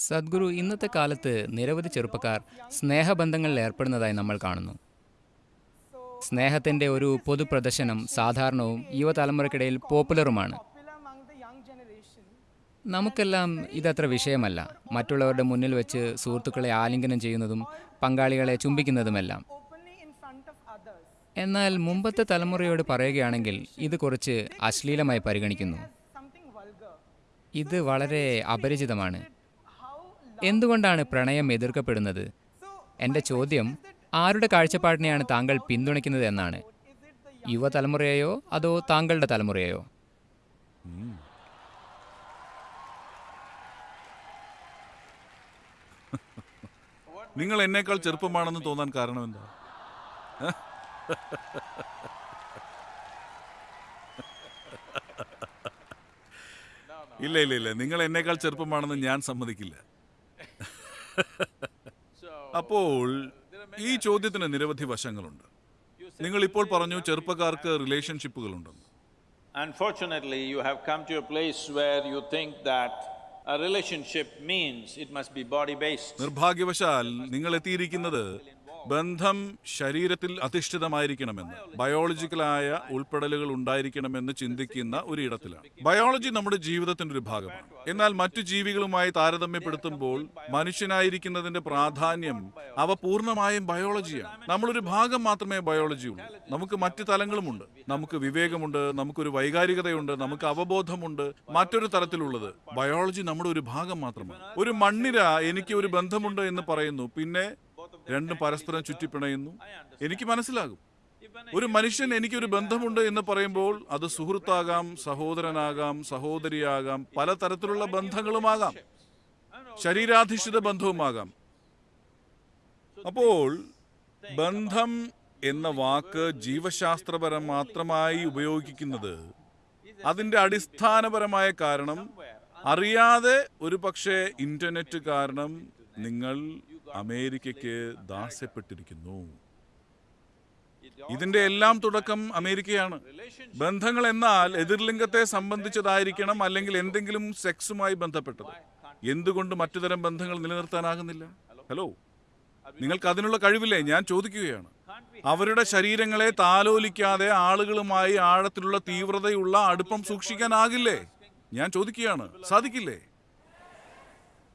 സദ്ഗുരു ഇന്നത്തെ കാലത്ത് നിരവധി ചെറുപ്പക്കാർ സ്നേഹബന്ധങ്ങളിൽ ഏർപ്പെടുന്നതായി നമ്മൾ കാണുന്നു സ്നേഹത്തിന്റെ ഒരു പൊതുപ്രദർശനം സാധാരണവും യുവതലമുറയ്ക്കിടയിൽ പോപ്പുലറുമാണ്. നമുക്കെല്ലാം ഇതത്ര വിഷയമല്ല മറ്റുള്ളവരുടെ മുന്നിൽ വെച്ച് സുഹൃത്തുക്കളെ ആലിംഗനം ചെയ്യുന്നതും പങ്കാളികളെ ചുംബിക്കുന്നതുമെല്ലാം. എന്നാൽ മുമ്പത്തെ തലമുറയോട് പറയുകയാണെങ്കിൽ ഇത് കുറച്ച് അശ്ലീലമായി പരിഗണിക്കുന്നു ഇത് വളരെ അപരിചിതമാണ് എന്തുകൊണ്ടാണ് പ്രണയം എതിർക്കപ്പെടുന്നത്? എന്റെ ചോദ്യം ആരുടെ കാഴ്ചപ്പാടിനെയാണ് താങ്കൾ പിന്തുണയ്ക്കുന്നത് എന്നാണ്. യുവതലമുറയെയോ അതോ താങ്കളുടെ തലമുറയെയോ? നിങ്ങൾ എന്നേക്കാൾ ചെറുപ്പമാണെന്ന് തോന്നാൻ കാരണം എന്താ? ഇല്ല ഇല്ല ഇല്ല. നിങ്ങൾ എന്നേക്കാൾ ചെറുപ്പമാണെന്ന് ഞാൻ സമ്മതിക്കില്ല. അപ്പോൾ ഈ ചോദ്യത്തിന് നിരവധി വശങ്ങളുണ്ട് നിങ്ങൾ ഇപ്പോൾ പറഞ്ഞു ചെറുപ്പക്കാർക്ക് റിലേഷൻഷിപ്പുകളുണ്ടെന്ന് Unfortunately, you have come to a place where you think that a relationship means it must be body-based. നിർഭാഗ്യവശാൽ നിങ്ങൾ എത്തിയിരിക്കുന്നത് ബന്ധം ശരീരത്തിൽ അധിഷ്ഠിതമായിരിക്കണമെന്ന് ബയോളജിക്കലായ ഉൾപ്പെടലുകൾ ഉണ്ടായിരിക്കണമെന്ന് ചിന്തിക്കുന്ന ഒരു ഇടത്തിലാണ് ബയോളജി നമ്മുടെ ജീവിതത്തിന്റെ ഒരു ഭാഗമാണ്. എന്നാൽ മറ്റു ജീവികളുമായി താരതമ്യപ്പെടുത്തുമ്പോൾ മനുഷ്യനായിരിക്കുന്നതിന്റെ പ്രാധാന്യം അവ പൂർണമായും ബയോളജിയാണ്. നമ്മളൊരു ഭാഗം മാത്രമേ ബയോളജിയുള്ളൂ നമുക്ക് മറ്റു തലങ്ങളുമുണ്ട്. നമുക്ക് വിവേകമുണ്ട്. നമുക്കൊരു വൈകാരികതയുണ്ട്. നമുക്ക് അവബോധമുണ്ട്. മറ്റൊരു തരത്തിലുള്ളത് ബയോളജി നമ്മുടെ ഒരു ഭാഗം മാത്രമാണ്. ഒരു മണ്ണിര എനിക്ക് ഒരു ബന്ധമുണ്ട് എന്ന് പറയുന്നു. പിന്നെ രണ്ടും പരസ്പരം ചുറ്റിപ്പിണയുന്നു. എനിക്ക് മനസ്സിലാകും. ഒരു മനുഷ്യൻ എനിക്കൊരു ബന്ധമുണ്ട് എന്ന് പറയുമ്പോൾ അത് സുഹൃത്താകാം സഹോദരനാകാം സഹോദരിയാകാം പലതരത്തിലുള്ള ബന്ധങ്ങളുമാകാം. ശരീരാധിഷ്ഠിത ബന്ധവുമാകാം. അപ്പോൾ ബന്ധം എന്ന വാക്ക് ജീവശാസ്ത്രപരം മാത്രമായി ഉപയോഗിക്കുന്നത് അതിന്റെ അടിസ്ഥാനപരമായ കാരണം അറിയാതെ ഒരു പക്ഷേ ഇന്റർനെറ്റ് കാരണം നിങ്ങൾ അമേരിക്കയ്ക്ക് ദാസ്യപ്പെട്ടിരിക്കുന്നു. ഇതിന്റെ എല്ലാം തുടക്കം അമേരിക്കയാണ്. ബന്ധങ്ങൾ എന്നാൽ എതിർലിംഗത്തെ സംബന്ധിച്ചതായിരിക്കണം അല്ലെങ്കിൽ എന്തെങ്കിലും സെക്സുമായി ബന്ധപ്പെട്ടത്. എന്തുകൊണ്ട് മറ്റുതരം ബന്ധങ്ങൾ നിലനിർത്താനാകുന്നില്ല? ഹലോ നിങ്ങൾക്ക് അതിനുള്ള കഴിവില്ലേ? ഞാൻ ചോദിക്കുകയാണ്. അവരുടെ ശരീരങ്ങളെ താലോലിക്കാതെ ആളുകളുമായി ആഴത്തിലുള്ള തീവ്രതയുള്ള അടുപ്പം സൂക്ഷിക്കാനാകില്ലേ ഞാൻ ചോദിക്കുകയാണ്. സാധിക്കില്ലേ?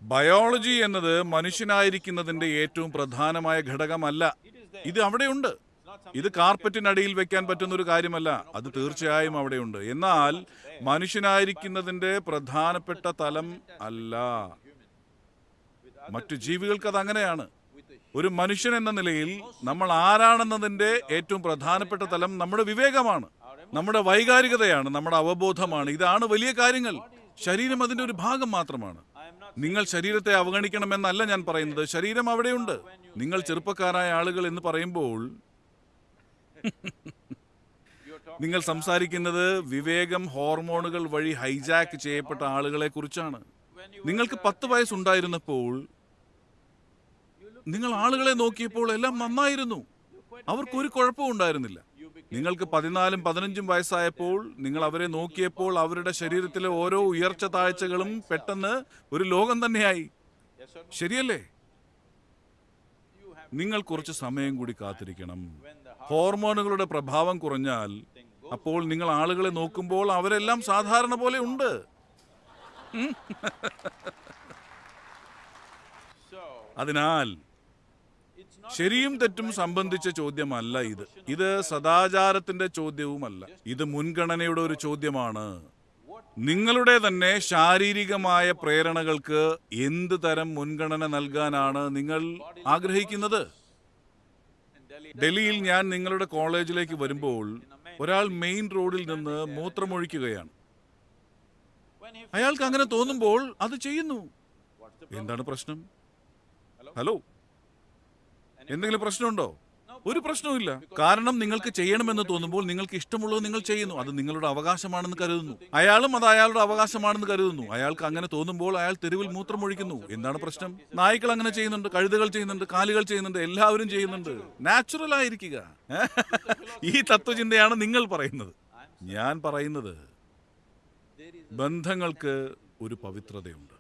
ബയോളജി എന്നത് മനുഷ്യനായിരിക്കുന്നതിന്റെ ഏറ്റവും പ്രധാനമായ ഘടകമല്ല. ഇത് അവിടെയുണ്ട്. ഇത് കാർപ്പറ്റിനടിയിൽ വെക്കാൻ പറ്റുന്ന ഒരു കാര്യമല്ല. അത് തീർച്ചയായും അവിടെയുണ്ട്. എന്നാൽ മനുഷ്യനായിരിക്കുന്നതിന്റെ പ്രധാനപ്പെട്ട തലം അല്ല. മറ്റു ജീവികൾക്ക് അത് അങ്ങനെയാണ്. ഒരു മനുഷ്യൻ എന്ന നിലയിൽ നമ്മൾ ആരാണെന്നതിന്റെ ഏറ്റവും പ്രധാനപ്പെട്ട തലം നമ്മുടെ വിവേകമാണ്. നമ്മുടെ വൈകാരികതയാണ് നമ്മുടെ അവബോധമാണ്. ഇതാണ് വലിയ കാര്യങ്ങൾ. ശരീരം അതിന്റെ ഒരു ഭാഗം മാത്രമാണ്. നിങ്ങൾ ശരീരത്തെ അവഗണിക്കണമെന്നല്ല ഞാൻ പറയുന്നത്. ശരീരം അവിടെയുണ്ട്. നിങ്ങൾ ചെറുപ്പക്കാരായ ആളുകൾ എന്ന് പറയുമ്പോൾ നിങ്ങൾ സംസാരിക്കുന്നത് വിവേകം ഹോർമോണുകൾ വഴി ഹൈജാക്ക് ചെയ്യപ്പെട്ട ആളുകളെ കുറിച്ചാണ്. നിങ്ങൾക്ക് പത്ത് വയസ്സുണ്ടായിരുന്നപ്പോൾ നിങ്ങൾ ആളുകളെ നോക്കിയപ്പോൾ എല്ലാം നന്നായിരുന്നു. അവർക്കൊരു കുഴപ്പവും ഉണ്ടായിരുന്നില്ല. നിങ്ങൾക്ക് പതിനാലും പതിനഞ്ചും വയസ്സായപ്പോൾ നിങ്ങൾ അവരെ നോക്കിയപ്പോൾ അവരുടെ ശരീരത്തിലെ ഓരോ ഉയർച്ച താഴ്ചകളും പെട്ടെന്ന് ഒരു ലോകം തന്നെയായി. ശരിയല്ലേ? നിങ്ങൾ കുറച്ച് സമയം കൂടി കാത്തിരിക്കണം. ഹോർമോണുകളുടെ പ്രഭാവം കുറഞ്ഞാൽ അപ്പോൾ നിങ്ങൾ ആളുകളെ നോക്കുമ്പോൾ അവരെല്ലാം സാധാരണ പോലെ ഉണ്ട്. അതിനാൽ ശരിയും തെറ്റും സംബന്ധിച്ച ചോദ്യമല്ല ഇത്. ഇത് സദാചാരത്തിന്റെ ചോദ്യവുമല്ല. ഇത് മുൻഗണനയുടെ ഒരു ചോദ്യമാണ്. നിങ്ങളുടെ തന്നെ ശാരീരികമായ പ്രേരണകൾക്ക് എന്ത് തരം മുൻഗണന നൽകാനാണ് നിങ്ങൾ ആഗ്രഹിക്കുന്നത്? ഡൽഹിയിൽ ഞാൻ നിങ്ങളുടെ കോളേജിലേക്ക് വരുമ്പോൾ ഒരാൾ മെയിൻ റോഡിൽ നിന്ന് മൂത്രമൊഴിക്കുകയാണ്. അയാൾക്ക് അങ്ങനെ തോന്നുമ്പോൾ അത് ചെയ്യുന്നു. എന്താണ് പ്രശ്നം? ഹലോ? എന്തെങ്കിലും പ്രശ്നമുണ്ടോ? ഒരു പ്രശ്നവുമില്ല. കാരണം നിങ്ങൾക്ക് ചെയ്യണമെന്ന് തോന്നുമ്പോൾ നിങ്ങൾക്ക് ഇഷ്ടമുള്ളത് നിങ്ങൾ ചെയ്യുന്നു. അത് നിങ്ങളുടെ അവകാശമാണെന്ന് കരുതുന്നു. അയാളും അത് അയാളുടെ അവകാശമാണെന്ന് കരുതുന്നു. അയാൾക്ക് അങ്ങനെ തോന്നുമ്പോൾ അയാൾ തെരുവിൽ മൂത്രമൊഴിക്കുന്നു. എന്താണ് പ്രശ്നം? നായ്ക്കൾ അങ്ങനെ ചെയ്യുന്നുണ്ട് കഴുതകൾ ചെയ്യുന്നുണ്ട് കാലുകൾ ചെയ്യുന്നുണ്ട് എല്ലാവരും ചെയ്യുന്നുണ്ട്. നാച്ചുറൽ ആയിരിക്കുക. ഈ തത്വചിന്തയാണ് നിങ്ങൾ പറയുന്നത്. ഞാൻ പറയുന്നത് ബന്ധങ്ങൾക്ക് ഒരു പവിത്രതയുണ്ട്.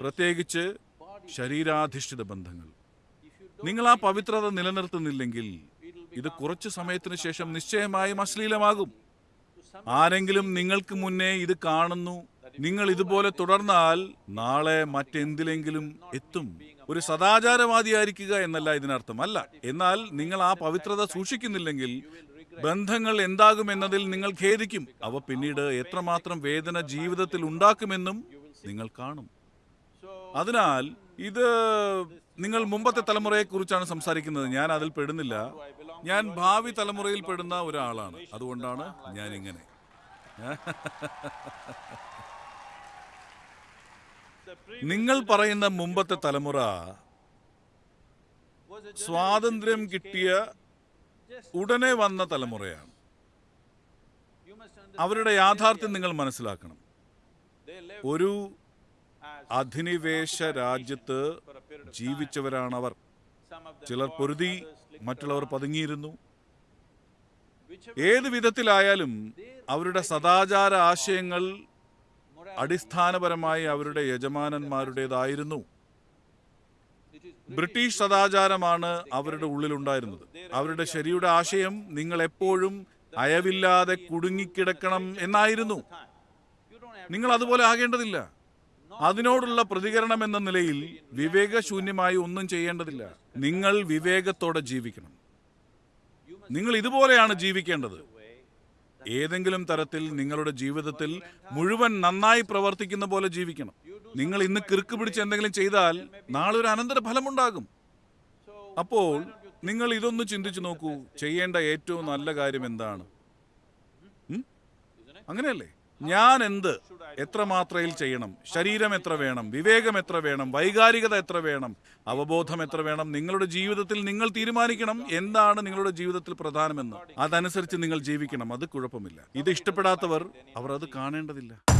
പ്രത്യേകിച്ച് ശരീരാധിഷ്ഠിത ബന്ധങ്ങൾ. നിങ്ങൾ ആ പവിത്രത നിലനിർത്തുന്നില്ലെങ്കിൽ ഇത് കുറച്ചു സമയത്തിന് ശേഷം നിശ്ചയമായും അശ്ലീലമാകും. ആരെങ്കിലും നിങ്ങൾക്ക് മുന്നേ ഇത് കാണുന്നു നിങ്ങൾ ഇതുപോലെ തുടർന്നാൽ നാളെ മറ്റെന്തിലെങ്കിലും എത്തും. ഒരു സദാചാരവാദിയായിരിക്കുക എന്നല്ല ഇതിനർത്ഥം. അല്ല എന്നാൽ നിങ്ങൾ ആ പവിത്രത സൂക്ഷിക്കുന്നില്ലെങ്കിൽ ബന്ധങ്ങൾ എന്താകുമെന്നതിൽ നിങ്ങൾ ഖേദിക്കും. അവ പിന്നീട് എത്രമാത്രം വേദന ജീവിതത്തിൽ ഉണ്ടാക്കുമെന്നും നിങ്ങൾ കാണും. അതിനാൽ ഇത് നിങ്ങൾ മുമ്പത്തെ തലമുറയെക്കുറിച്ചാണ് സംസാരിക്കുന്നത്. ഞാൻ അതിൽ പെടുന്നില്ല. ഞാൻ ഭാവി തലമുറയിൽ പെടുന്ന ഒരാളാണ്. അതുകൊണ്ടാണ് ഞാൻ ഇങ്ങനെ നിങ്ങൾ പറയുന്ന മുമ്പത്തെ തലമുറ സ്വാതന്ത്ര്യം കിട്ടിയ ഉടനെ വന്ന തലമുറയാണ്. അവരുടെ യാഥാർത്ഥ്യം നിങ്ങൾ മനസ്സിലാക്കണം. ഒരു അധിനിവേശ രാജ്യത്ത് ജീവിച്ചവരാണവർ. ചിലർ പൊരുതി മറ്റുള്ളവർ പതുങ്ങിയിരുന്നു. ഏത് വിധത്തിലായാലും അവരുടെ സദാചാര ആശയങ്ങൾ അടിസ്ഥാനപരമായി അവരുടെ യജമാനന്മാരുടേതായിരുന്നു. ബ്രിട്ടീഷ് സദാചാരമാണ് അവരുടെ ഉള്ളിലുണ്ടായിരുന്നത്. അവരുടെ ശരിയുടെ ആശയം നിങ്ങൾ എപ്പോഴും അയവില്ലാതെ കുടുങ്ങിക്കിടക്കണം എന്നായിരുന്നു. നിങ്ങൾ അതുപോലെ ആകേണ്ടതില്ല. അതിനോടുള്ള പ്രതികരണം എന്ന നിലയിൽ വിവേകശൂന്യമായി ഒന്നും ചെയ്യേണ്ടതില്ല. നിങ്ങൾ വിവേകത്തോടെ ജീവിക്കണം. നിങ്ങൾ ഇതുപോലെയാണ് ജീവിക്കേണ്ടത്. ഏതെങ്കിലും തരത്തിൽ നിങ്ങളുടെ ജീവിതത്തിൽ മുഴുവൻ നന്നായി പ്രവർത്തിക്കുന്ന പോലെ ജീവിക്കണം. നിങ്ങൾ ഇന്ന് കിറുക്ക് പിടിച്ച് എന്തെങ്കിലും ചെയ്താൽ നാളെ ഒരു അനന്തര ഫലമുണ്ടാകും അപ്പോൾ നിങ്ങൾ ഇതൊന്ന് ചിന്തിച്ചു നോക്കൂ. ചെയ്യേണ്ട ഏറ്റവും നല്ല കാര്യം എന്താണ്? അങ്ങനെയല്ലേ? ഞാൻ എന്ത് എത്ര മാത്രയിൽ ചെയ്യണം? ശരീരം എത്ര വേണം? വിവേകം എത്ര വേണം? വൈകാരികത എത്ര വേണം? അവബോധം എത്ര വേണം? നിങ്ങളുടെ ജീവിതത്തിൽ നിങ്ങൾ തീരുമാനിക്കണം എന്താണ് നിങ്ങളുടെ ജീവിതത്തിൽ പ്രധാനമെന്ന്. അതനുസരിച്ച് നിങ്ങൾ ജീവിക്കണം. അത് കുഴപ്പമില്ല. ഇത് ഇഷ്ടപ്പെടാത്തവർ അവർ അത് കാണേണ്ടതില്ല.